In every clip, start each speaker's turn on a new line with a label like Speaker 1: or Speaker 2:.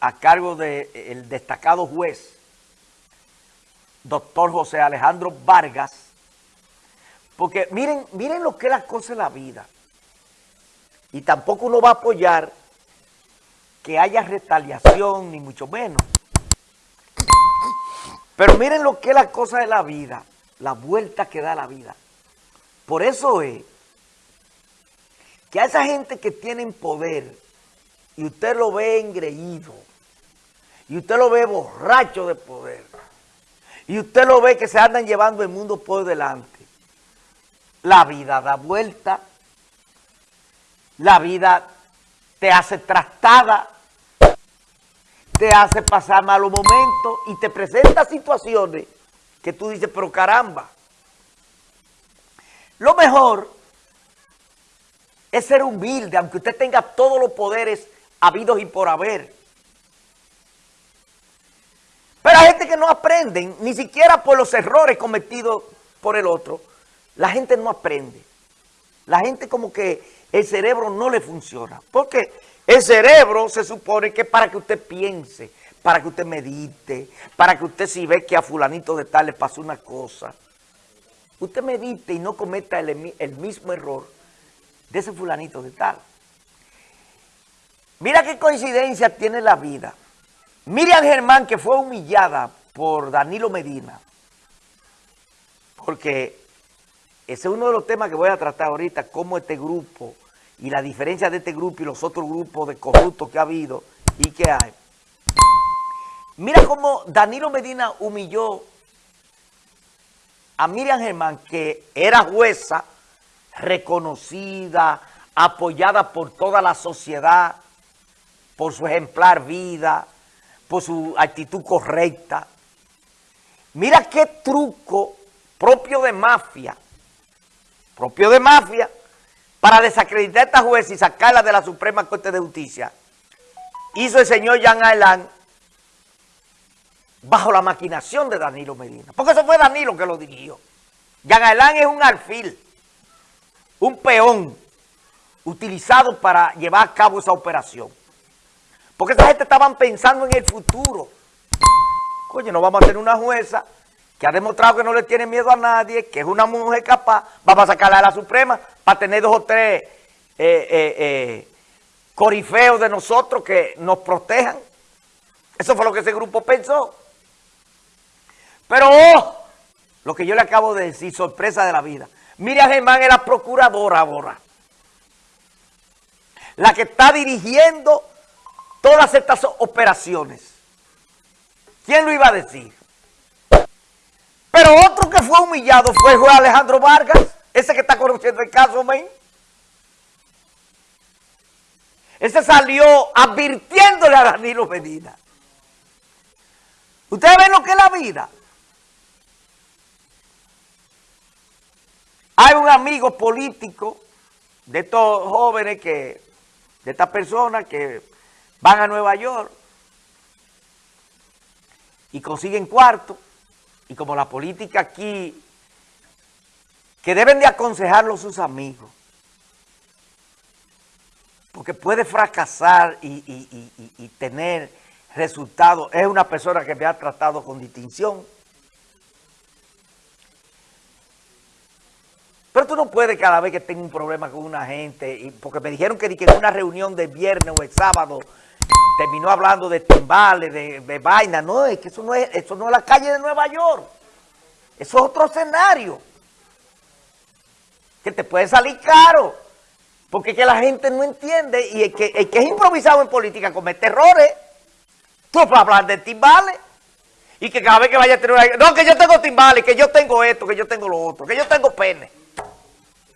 Speaker 1: a cargo del destacado juez, doctor José Alejandro Vargas, porque miren, miren lo que es la cosa de la vida. Y tampoco uno va a apoyar que haya retaliación, ni mucho menos. Pero miren lo que es la cosa de la vida, la vuelta que da la vida. Por eso es que a esa gente que tiene poder, y usted lo ve engreído, y usted lo ve borracho de poder, y usted lo ve que se andan llevando el mundo por delante, la vida da vuelta, la vida te hace trastada, te hace pasar malos momentos y te presenta situaciones que tú dices, pero caramba, lo mejor es ser humilde, aunque usted tenga todos los poderes habidos y por haber. Pero hay gente que no aprende, ni siquiera por los errores cometidos por el otro. La gente no aprende. La gente como que el cerebro no le funciona. Porque el cerebro se supone que para que usted piense, para que usted medite, para que usted si ve que a fulanito de tal le pasó una cosa, usted medite y no cometa el mismo error de ese fulanito de tal. Mira qué coincidencia tiene la vida. Miriam Germán, que fue humillada por Danilo Medina, porque ese es uno de los temas que voy a tratar ahorita, cómo este grupo y la diferencia de este grupo y los otros grupos de corruptos que ha habido y que hay. Mira cómo Danilo Medina humilló a Miriam Germán, que era jueza, reconocida, apoyada por toda la sociedad, por su ejemplar vida, por su actitud correcta. Mira qué truco propio de mafia, propio de mafia, para desacreditar a esta jueza y sacarla de la Suprema Corte de Justicia, hizo el señor Jean Alain bajo la maquinación de Danilo Medina. Porque eso fue Danilo que lo dirigió. Jean Alain es un alfil, un peón utilizado para llevar a cabo esa operación. Porque esa gente estaban pensando en el futuro. Coño, no vamos a tener una jueza que ha demostrado que no le tiene miedo a nadie, que es una mujer capaz, vamos a sacarla a la Suprema para tener dos o tres eh, eh, eh, corifeos de nosotros que nos protejan. Eso fue lo que ese grupo pensó. Pero, oh, lo que yo le acabo de decir, sorpresa de la vida. Miriam Germán es la procuradora ahora. La que está dirigiendo todas estas operaciones. ¿Quién lo iba a decir? Pero otro que fue humillado fue juez Alejandro Vargas, ese que está conociendo el caso, men. Ese salió advirtiéndole a Danilo Medina. ¿Ustedes ven lo que es la vida? Hay un amigo político de estos jóvenes que, de estas personas que van a Nueva York y consiguen cuarto y como la política aquí, que deben de aconsejarlo sus amigos, porque puede fracasar y, tener resultados. Es una persona que me ha tratado con distinción. Pero tú no puedes cada vez que tengo un problema con una gente, porque me dijeron que, en una reunión de viernes o el sábado terminó hablando de timbales, de, de vaina. No, es que eso no es, eso no es la calle de Nueva York. Eso es otro escenario. Que te puede salir caro. Porque que la gente no entiende y el que, es improvisado en política comete errores. Tú puedes hablar de timbales. Y que cada vez que vaya a tener una... No, que yo tengo timbales, que yo tengo esto, que yo tengo lo otro, que yo tengo pene.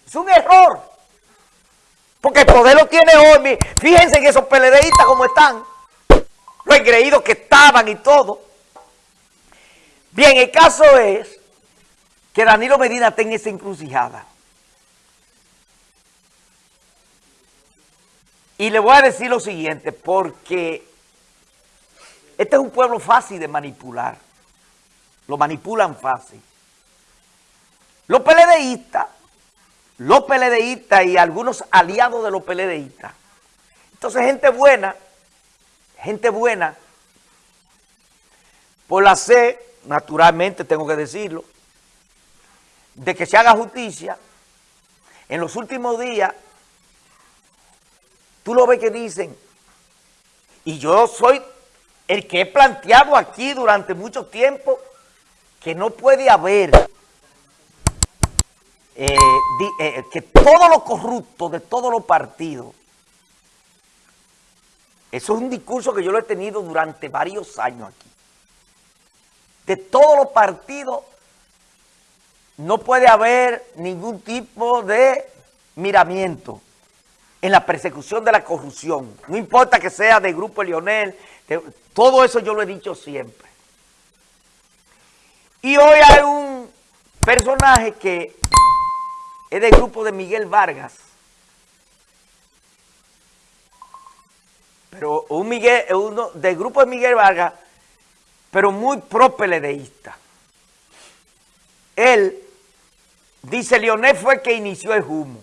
Speaker 1: Es un error. Porque el poder lo tiene hoy. Fíjense en esos PLDistas como están lo engreídos que estaban y todo. Bien, el caso es que Danilo Medina tenga esa encrucijada. Y le voy a decir lo siguiente, porque este es un pueblo fácil de manipular. Lo manipulan fácil. Los PLDistas, los PLDistas y algunos aliados de los PLDistas. Entonces, gente buena gente buena, por la sed, naturalmente tengo que decirlo, de que se haga justicia, en los últimos días, tú lo ves que dicen, y yo soy el que he planteado aquí durante mucho tiempo, que no puede haber eh, eh, que todo lo corrupto de todos los partidos, eso es un discurso que yo lo he tenido durante varios años aquí, de todos los partidos no puede haber ningún tipo de miramiento en la persecución de la corrupción, no importa que sea de Grupo Lionel, todo eso yo lo he dicho siempre. Y hoy hay un personaje que es del grupo de Miguel Vargas. Pero un Miguel, uno del grupo de Miguel Vargas, pero muy propeledeísta. Él dice, Leonel fue el que inició el humo.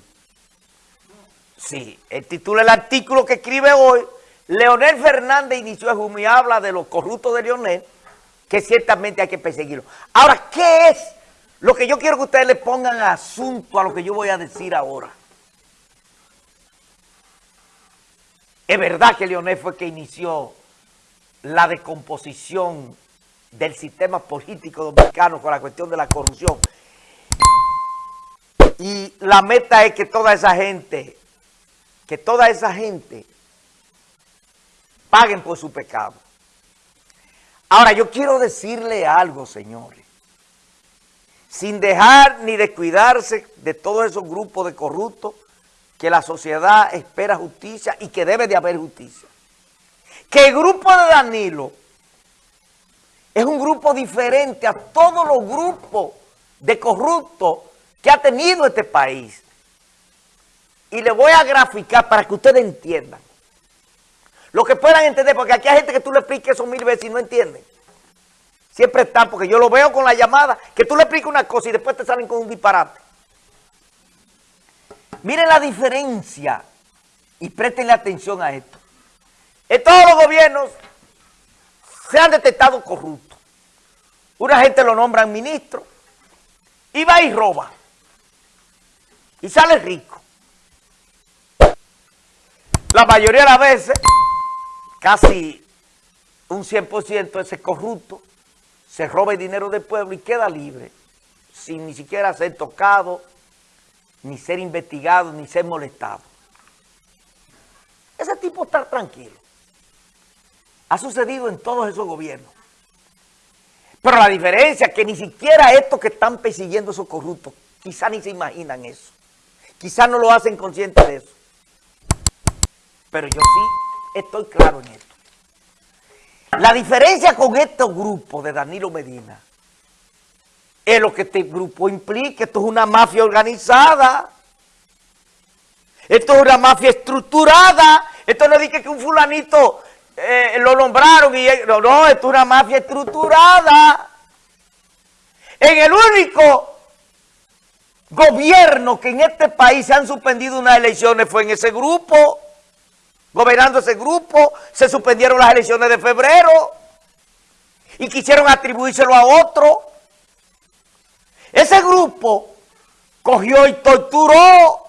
Speaker 1: Sí, el título del artículo que escribe hoy, Leonel Fernández inició el humo y habla de los corruptos de Leonel, que ciertamente hay que perseguirlo. Ahora, ¿qué es lo que yo quiero que ustedes le pongan asunto a lo que yo voy a decir ahora. Es verdad que Leonel fue que inició la descomposición del sistema político dominicano con la cuestión de la corrupción. Y la meta es que toda esa gente, que toda esa gente paguen por su pecado. Ahora, yo quiero decirle algo, señores sin dejar ni descuidarse de todos esos grupos de corruptos que la sociedad espera justicia y que debe de haber justicia. Que el grupo de Danilo es un grupo diferente a todos los grupos de corruptos que ha tenido este país. Y le voy a graficar para que ustedes entiendan. Lo que puedan entender, porque aquí hay gente que tú le expliques eso mil veces y no entienden. Siempre están, porque yo lo veo con la llamada, que tú le explicas una cosa y después te salen con un disparate. Miren la diferencia y prestenle atención a esto. En todos los gobiernos se han detectado corruptos. Una gente lo nombran ministro y va y roba. Y sale rico. La mayoría de las veces, casi un 100% ese corrupto se roba el dinero del pueblo y queda libre, sin ni siquiera ser tocado, ni ser investigado, ni ser molestado. Ese tipo está tranquilo. Ha sucedido en todos esos gobiernos. Pero la diferencia es que ni siquiera estos que están persiguiendo esos corruptos, quizás ni se imaginan eso. Quizás no lo hacen conscientes de eso. Pero yo sí estoy claro en esto. La diferencia con estos grupos de Danilo Medina es lo que este grupo implica. Esto es una mafia organizada. Esto es una mafia estructurada. Esto no dice que un fulanito eh, lo nombraron y... No, no, esto es una mafia estructurada. En el único gobierno que en este país se han suspendido unas elecciones fue en ese grupo gobernando ese grupo, se suspendieron las elecciones de febrero y quisieron atribuírselo a otro. Grupo cogió y torturó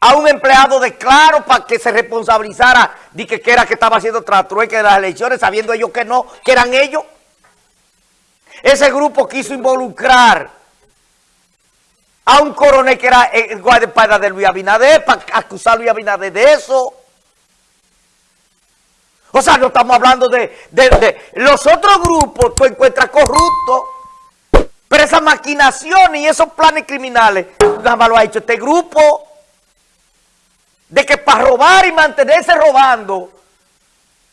Speaker 1: a un empleado de Claro para que se responsabilizara de que, era que estaba haciendo trastrueque de las elecciones, sabiendo ellos que no, que eran ellos. Ese grupo quiso involucrar a un coronel que era el guardaespaldas de Luis Abinader para acusar a Luis Abinader de eso. O sea, no estamos hablando de, los otros grupos, tú encuentras corruptos, esas maquinaciones y esos planes criminales, nada más lo ha hecho este grupo, de que para robar y mantenerse robando,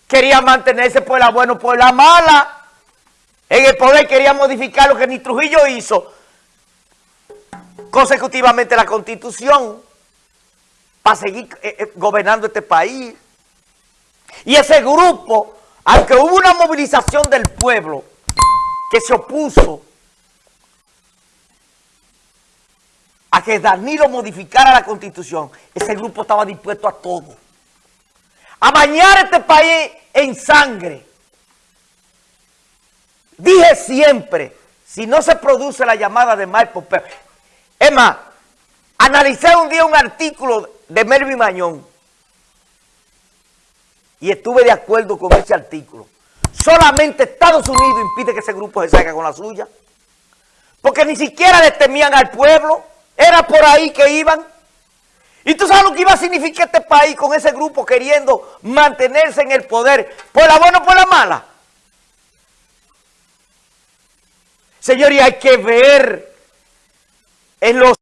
Speaker 1: quería mantenerse por la buena o por la mala, en el poder quería modificar lo que ni Trujillo hizo, consecutivamente la Constitución, para seguir eh, eh, gobernando este país. Y ese grupo, aunque hubo una movilización del pueblo que se opuso que Danilo modificara la constitución, ese grupo estaba dispuesto a todo. A bañar este país en sangre. Dije siempre, si no se produce la llamada de Mike Pompeo, es más, analicé un día un artículo de Melvin Mañón y estuve de acuerdo con ese artículo. Solamente Estados Unidos impide que ese grupo se salga con la suya. Porque ni siquiera le temían al pueblo. Era por ahí que iban. ¿Y tú sabes lo que iba a significar este país con ese grupo queriendo mantenerse en el poder? ¿Por la buena o por la mala? Señores, hay que ver en los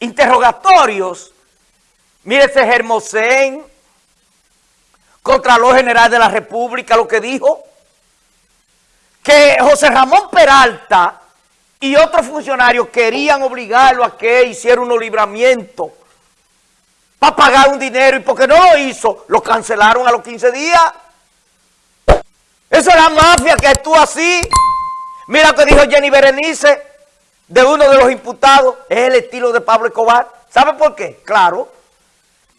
Speaker 1: interrogatorios, mire ese Germosén, Contralor General de la República, lo que dijo, que José Ramón Peralta y otros funcionarios querían obligarlo a que hiciera un libramiento para pagar un dinero y porque no lo hizo, lo cancelaron a los 15 días. Esa es la mafia que actúa así. Mira lo que dijo Jenny Berenice de uno de los imputados, es el estilo de Pablo Escobar. ¿Sabe por qué? Claro,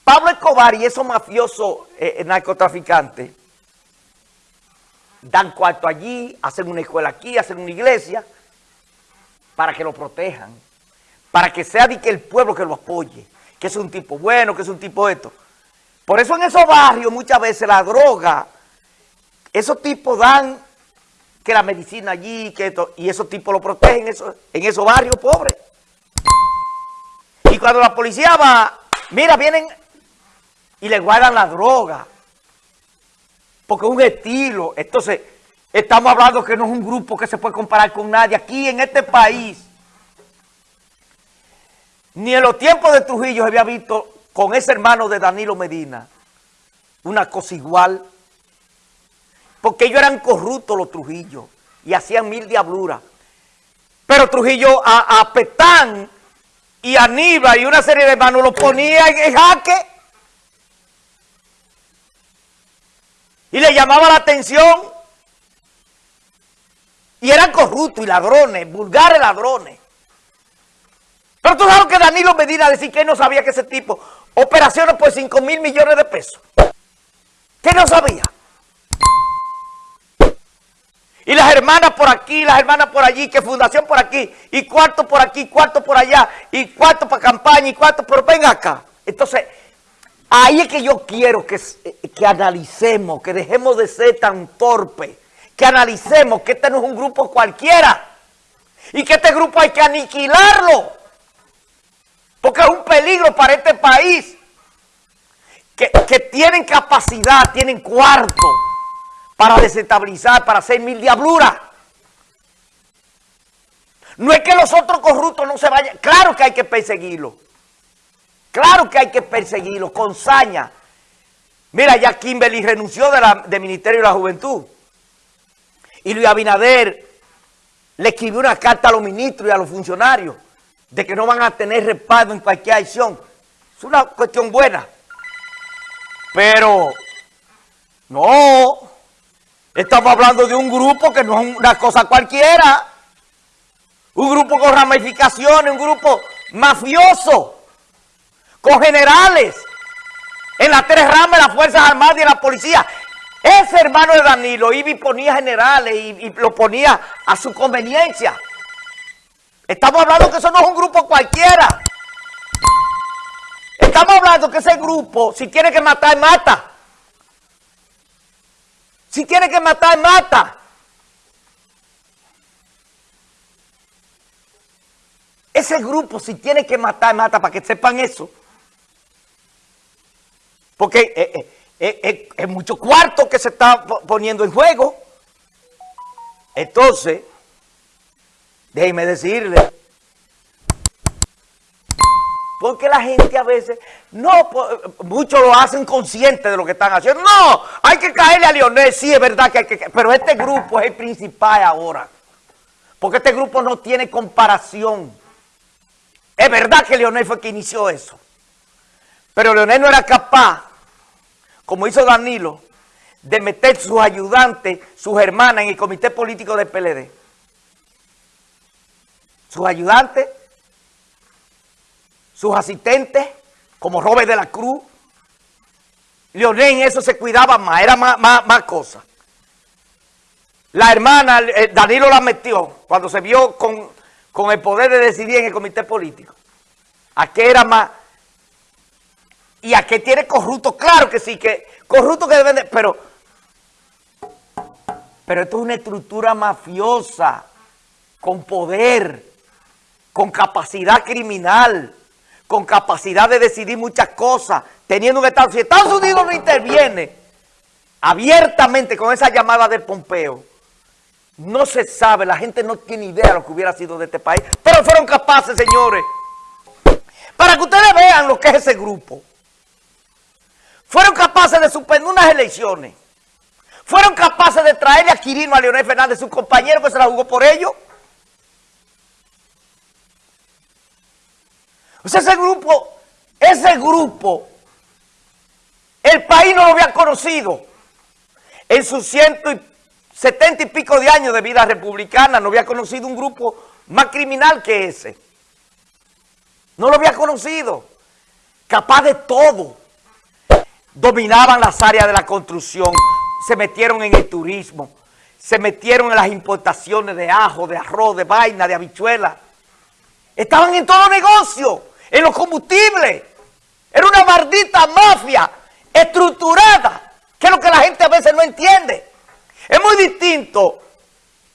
Speaker 1: Pablo Escobar y esos mafiosos eh, eh, narcotraficantes dan cuarto allí, hacen una escuela aquí, hacen una iglesia para que lo protejan, para que sea de que el pueblo que lo apoye, que es un tipo bueno, que es un tipo esto. Por eso en esos barrios muchas veces la droga, esos tipos dan que la medicina allí, que esto, y esos tipos lo protegen en esos barrios pobres. Y cuando la policía va, mira, vienen y le guardan la droga. Porque es un estilo. Entonces, estamos hablando que no es un grupo que se puede comparar con nadie. Aquí en este país, ni en los tiempos de Trujillo se había visto con ese hermano de Danilo Medina una cosa igual. Porque ellos eran corruptos los Trujillos y hacían mil diabluras. Pero Trujillo a, a Petán y a Aníbal y una serie de hermanos lo ponía en jaque. y le llamaba la atención. Y eran corruptos y ladrones, vulgares ladrones. Pero tú sabes que Danilo Medina decir que él no sabía que ese tipo, operaciones por 5 mil millones de pesos. ¿Qué no sabía? Y las hermanas por aquí, las hermanas por allí, que fundación por aquí, y cuarto por aquí, cuarto por allá, y cuarto para campaña, y cuarto, pero ven acá. Entonces, Ahí es que yo quiero que, que analicemos, que dejemos de ser tan torpes, que analicemos que este no es un grupo cualquiera y que este grupo hay que aniquilarlo porque es un peligro para este país que, tienen capacidad, tienen cuarto para desestabilizar, para hacer mil diabluras. No es que los otros corruptos no se vayan, claro que hay que perseguirlos. Claro que hay que perseguirlo con saña. Mira, ya Kimberly renunció del Ministerio de la Juventud. Y Luis Abinader le escribió una carta a los ministros y a los funcionarios de que no van a tener respaldo en cualquier acción. Es una cuestión buena. Pero, no, estamos hablando de un grupo que no es una cosa cualquiera. Un grupo con ramificaciones, un grupo mafioso con generales en las tres ramas las Fuerzas Armadas y de la policía. Ese hermano de Danilo iba y ponía generales y, lo ponía a su conveniencia. Estamos hablando que eso no es un grupo cualquiera. Estamos hablando que ese grupo, si tiene que matar, mata. Si tiene que matar, mata. Ese grupo, si tiene que matar, mata, para que sepan eso. Porque eh, eh, eh, es mucho cuarto que se está poniendo en juego. Entonces, déjeme decirle, porque la gente a veces, no, muchos lo hacen consciente de lo que están haciendo. No, hay que caerle a Leonel, sí, es verdad que hay que Pero este grupo es el principal ahora. Porque este grupo no tiene comparación. Es verdad que Leonel fue quien inició eso. Pero Leonel no era capaz como hizo Danilo, de meter sus ayudantes, sus hermanas en el comité político del PLD. Sus ayudantes, sus asistentes, como Robert de la Cruz, Leonel en eso se cuidaba más, era más, más, más cosa. La hermana, eh, Danilo la metió cuando se vio con, con el poder de decidir en el comité político. ¿A qué era más? ¿Y a qué tiene corrupto? Claro que sí, que corrupto que deben de... Pero, pero esto es una estructura mafiosa, con poder, con capacidad criminal, con capacidad de decidir muchas cosas, teniendo un Estado. Si Estados Unidos no interviene abiertamente con esa llamada de Pompeo, no se sabe, la gente no tiene idea de lo que hubiera sido de este país, pero fueron capaces, señores, para que ustedes vean lo que es ese grupo. Fueron capaces de suspender unas elecciones. Fueron capaces de traerle a Quirino, a Leonel Fernández, su compañero que se la jugó por ellos. Ese grupo, ese grupo, el país no lo había conocido en sus ciento y setenta y pico de años de vida republicana, no había conocido un grupo más criminal que ese. No lo había conocido. Capaz de todo. Dominaban las áreas de la construcción, se metieron en el turismo, se metieron en las importaciones de ajo, de arroz, de vaina, de habichuela. Estaban en todo negocio, en los combustibles. Era una maldita mafia estructurada, que es lo que la gente a veces no entiende. Es muy distinto